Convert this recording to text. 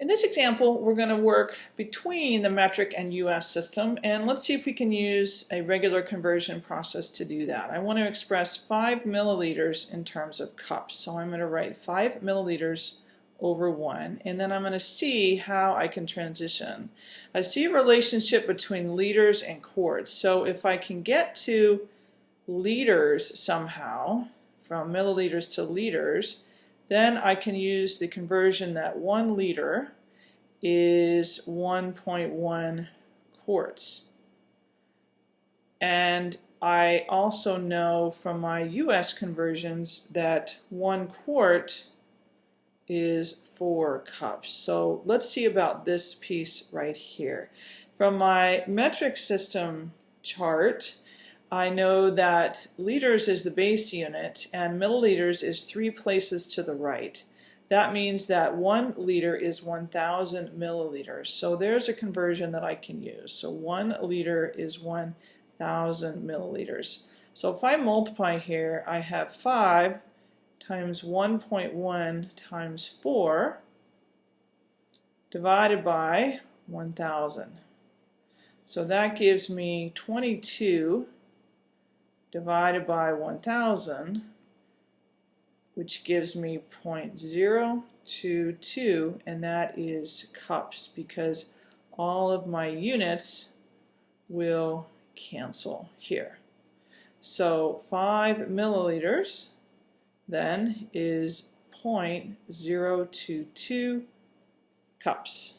In this example, we're going to work between the metric and US system, and let's see if we can use a regular conversion process to do that. I want to express 5 milliliters in terms of cups, so I'm going to write 5 milliliters over 1, and then I'm going to see how I can transition. I see a relationship between liters and quarts, so if I can get to liters somehow, from milliliters to liters, then I can use the conversion that 1 liter is 1.1 quarts. And I also know from my US conversions that 1 quart is 4 cups. So let's see about this piece right here. From my metric system chart, I know that liters is the base unit and milliliters is three places to the right. That means that one liter is 1,000 milliliters. So there's a conversion that I can use. So one liter is 1,000 milliliters. So if I multiply here, I have 5 times 1.1 times 4 divided by 1,000. So that gives me 22 divided by 1000, which gives me 0.022, and that is cups because all of my units will cancel here. So 5 milliliters then is 0.022 cups.